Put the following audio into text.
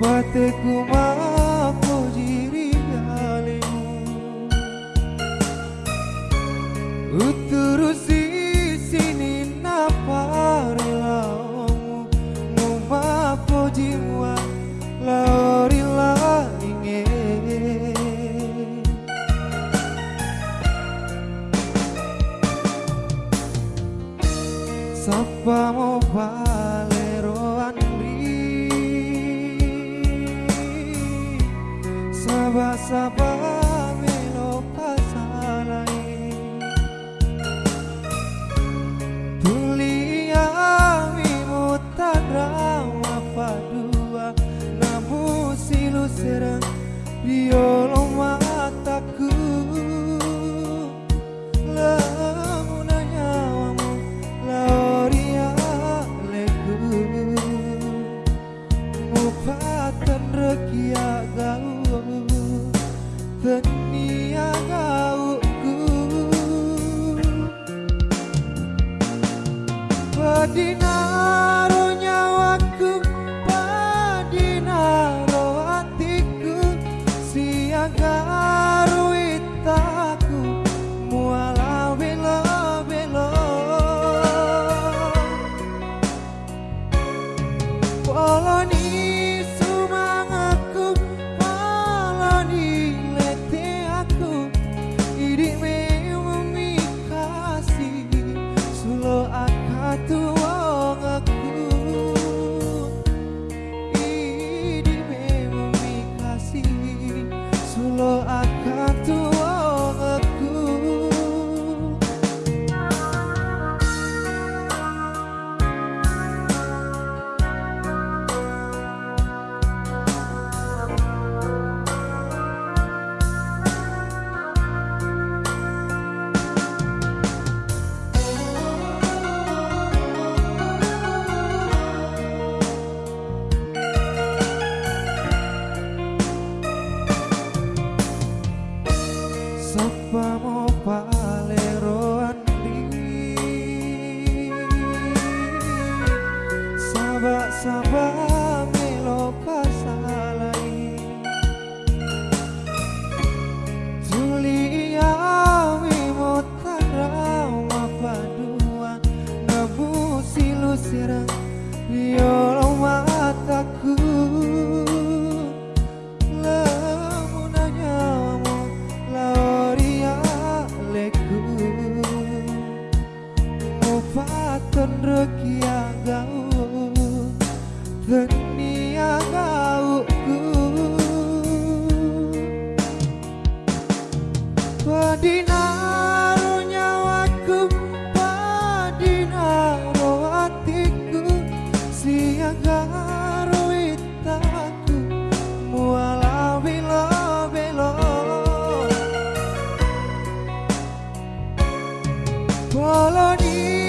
Bateku mako Sapa mo valero andri Saba saba melo pasalai Tulia mimo tandrama padua Namu silu serang Biolo Tenia follow serang Biolo mataku. Lamuna nyawamu Lauria leku Mupatan rekia gau Tenia gauku Padina 过了你。